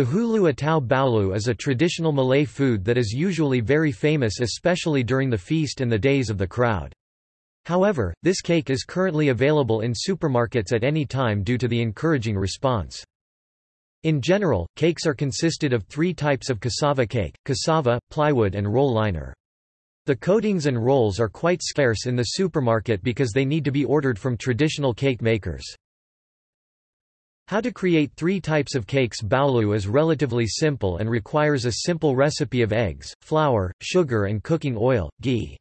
Bahulu atau baulu is a traditional Malay food that is usually very famous especially during the feast and the days of the crowd. However, this cake is currently available in supermarkets at any time due to the encouraging response. In general, cakes are consisted of three types of cassava cake, cassava, plywood and roll liner. The coatings and rolls are quite scarce in the supermarket because they need to be ordered from traditional cake makers. How to create three types of cakes Baulu is relatively simple and requires a simple recipe of eggs, flour, sugar and cooking oil, ghee.